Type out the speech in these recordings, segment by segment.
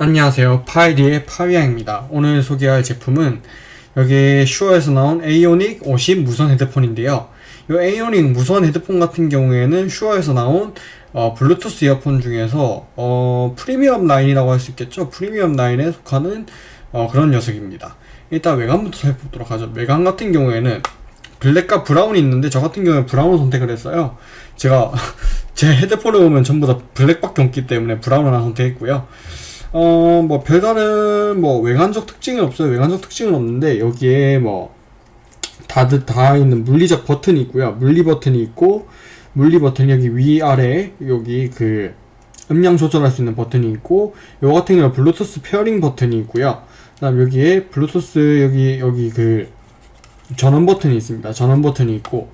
안녕하세요. 파이디의 파비앙입니다. 오늘 소개할 제품은 여기 Shure에서 나온 AONIC 50 무선 헤드폰인데요. 이 AONIC 무선 헤드폰 같은 경우에는 Shure에서 나온 어, 블루투스 이어폰 중에서 어, 프리미엄 라인이라고 할 수 있겠죠? 프리미엄 라인에 속하는 어, 그런 녀석입니다. 일단 외관부터 살펴보도록 하죠. 외관 같은 경우에는 black과 brown이 있는데 저 같은 경우에 brown 선택을 했어요. 제가 제 헤드폰을 보면 전부 다 black밖에 없기 때문에 brown 하나 선택했고요 어, 뭐, 별다른, 뭐, 외관적 특징은 없어요. 외관적 특징은 없는데, 여기에 뭐, 다들 다 있는 물리적 버튼이 있고요. 물리 버튼이 있고, 물리 버튼이 여기 위아래, 여기 그, 음량 조절할 수 있는 버튼이 있고, 요 같은 경우는 블루투스 pairing 버튼이 있고요. 그 다음 여기에 블루투스, 여기, 여기 그, 전원 버튼이 있습니다. 전원 버튼이 있고,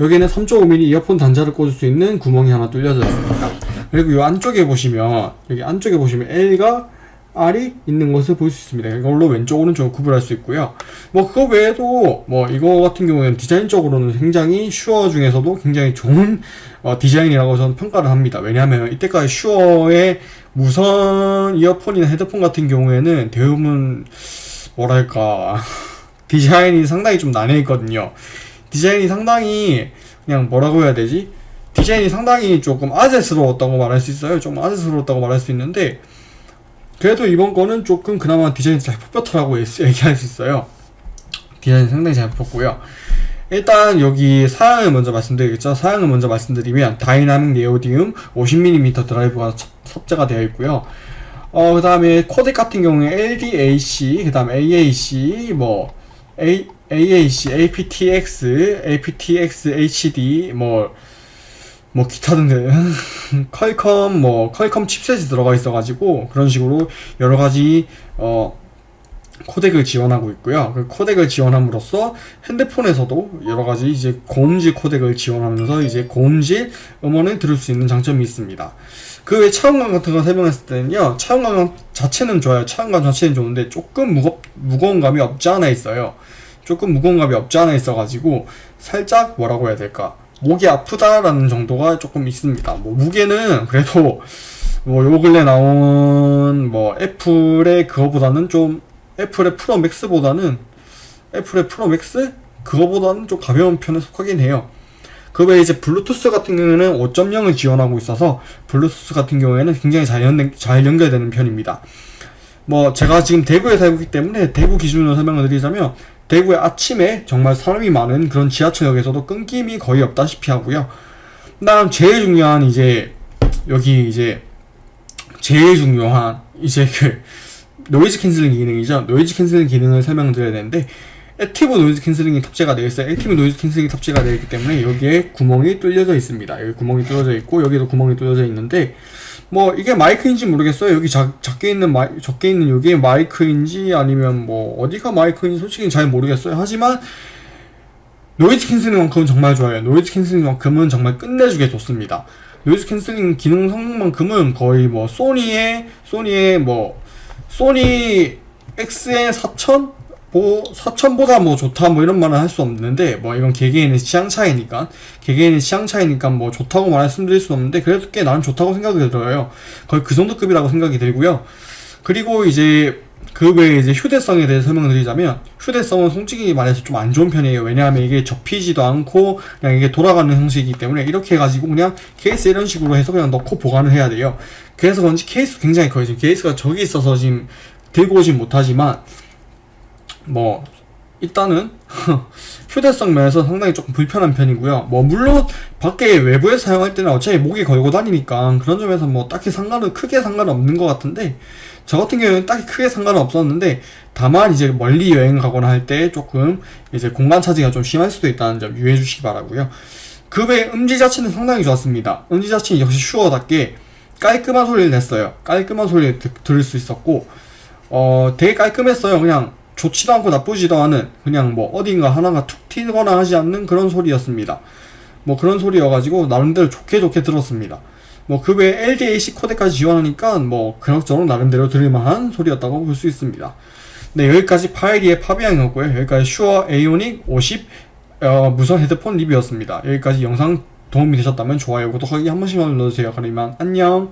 여기에는 3.5mm 이어폰 단자를 꽂을 수 있는 구멍이 하나 뚫려져 있습니다. 그리고 이 안쪽에 보시면 여기 안쪽에 보시면 L과 R이 있는 것을 볼 수 있습니다. 이걸로 왼쪽 오른쪽 구분할 수 있고요. 뭐 그거 외에도 뭐 이거 같은 경우에는 디자인적으로는 굉장히 슈어 중에서도 굉장히 좋은 어, 디자인이라고 저는 평가를 합니다. 왜냐하면 이때까지 슈어의 무선 이어폰이나 헤드폰 같은 경우에는 대부분 뭐랄까 디자인이 상당히 좀 난해했거든요. 디자인이 상당히 그냥 뭐라고 해야 되지? 디자인이 상당히 조금 아재스러웠다고 말할 수 있어요. 좀 아재스러웠다고 말할 수 있는데 그래도 이번 거는 조금 그나마 디자인이 잘 뽑혔더라고 얘기할 수 있어요. 디자인이 상당히 잘 뽑혔고요. 일단 여기 사양을 먼저 말씀드리겠죠. 사양을 먼저 말씀드리면 다이나믹 네오디움 50mm 드라이브가 섭제가 되어 있고요. 어, 그 다음에 코덱 같은 경우에 LDAC, 그 다음 AAC, 뭐 A, AAC, aptX, aptX HD, 뭐 뭐 기타 등등 퀄컴 뭐 퀄컴 칩셋이 들어가 있어 가지고 그런 식으로 여러 가지 어 코덱을 지원하고 있고요. 그 코덱을 지원함으로써 핸드폰에서도 여러 가지 이제 고음질 코덱을 지원하면서 이제 고음질 음원을 들을 수 있는 장점이 있습니다. 그 외 차음감 같은 거 설명했을 때는요, 차음감 자체는 좋아요. 차음감 자체는 좋은데 조금 무겁 무거운 감이 없지 않아 있어요. 조금 무거운 감이 없지 않아 있어가지고 살짝 뭐라고 해야 될까? 목이 아프다라는 정도가 조금 있습니다. 뭐 무게는 그래도 뭐요 근래 나온 뭐 애플의 그거보다는 좀 애플의 Pro Max보다는 애플의 Pro Max 그거보다는 좀 가벼운 편에 속하긴 해요. 그 외에 이제 블루투스 같은 경우에는 5.0을 지원하고 있어서 블루투스 같은 경우에는 굉장히 잘, 연결, 잘 연결되는 편입니다. 뭐 제가 지금 대구에 살고 있기 때문에 대구 기준으로 설명을 드리자면 대구의 아침에 정말 사람이 많은 그런 지하철역에서도 끊김이 거의 없다시피 하고요. 다음 제일 중요한 이제 여기 이제 제일 중요한 이제 그 noise canceling 기능이죠. noise canceling 기능을 설명드려야 되는데 active noise canceling이 탑재가 되어 있어요. active noise canceling이 탑재가 되어 있기 때문에 여기에 구멍이 뚫려져 있습니다. 여기 구멍이 뚫려져 있고 여기도 구멍이 뚫려져 있는데 뭐 이게 마이크인지 모르겠어요. 여기 작, 작게 있는 마이, 적게 있는 여기에 마이크인지 아니면 뭐 어디가 마이크인지 솔직히 잘 모르겠어요. 하지만 noise canceling만큼은 정말 좋아요. noise canceling만큼은 정말 끝내주게 좋습니다. noise canceling 기능 성능만큼은 거의 뭐 소니의 소니의 뭐 소니 X의 4000 뭐 4천보다 뭐 좋다 뭐 이런 말은 할 수 없는데 뭐 이건 개개인의 취향 차이니까 개개인의 취향 차이니까 뭐 좋다고 말씀드릴 수 없는데 그래도 꽤 나는 좋다고 생각이 들어요. 거의 그 정도 급이라고 생각이 들고요. 그리고 이제 그 외에 이제 휴대성에 대해 설명을 드리자면 휴대성은 솔직히 말해서 좀 안 좋은 편이에요. 왜냐하면 이게 접히지도 않고 그냥 이게 돌아가는 형식이기 때문에 이렇게 해가지고 그냥 케이스 이런 식으로 해서 그냥 넣고 보관을 해야 돼요. 그래서 그런지 케이스 굉장히 커요. 지금 케이스가 저기 있어서 지금 들고 오진 못하지만 뭐 일단은 휴대성 면에서 상당히 조금 불편한 편이고요. 뭐 물론 밖에 외부에 사용할 때는 어차피 목에 걸고 다니니까 그런 점에서 뭐 딱히 상관은 크게 상관은 없는 것 같은데 저 같은 경우는 딱히 크게 상관은 없었는데 다만 이제 멀리 여행 가거나 할 때 조금 이제 공간 차지가 좀 심할 수도 있다는 점 유의해 주시기 바라고요. 그외 음질 자체는 상당히 좋았습니다. 음질 자체는 역시 슈어답게 깔끔한 소리를 냈어요. 깔끔한 소리를 드, 들을 수 있었고 어 되게 깔끔했어요. 그냥 좋지도 않고 나쁘지도 않은 그냥 뭐 어딘가 하나가 툭 튀거나 하지 않는 그런 소리였습니다. 뭐 그런 소리여가지고 나름대로 좋게 좋게 들었습니다. 뭐 그 외에 LDAC 코드까지 지원하니까 뭐 그럭저럭 나름대로 들을만한 소리였다고 볼 수 있습니다. 네 여기까지 파이리의 파비앙이었고요. 여기까지 슈어 에이오닉 50 어, 무선 헤드폰 리뷰였습니다. 여기까지 영상 도움이 되셨다면 좋아요, 구독하기 한 번씩만 눌러주세요. 그러면 안녕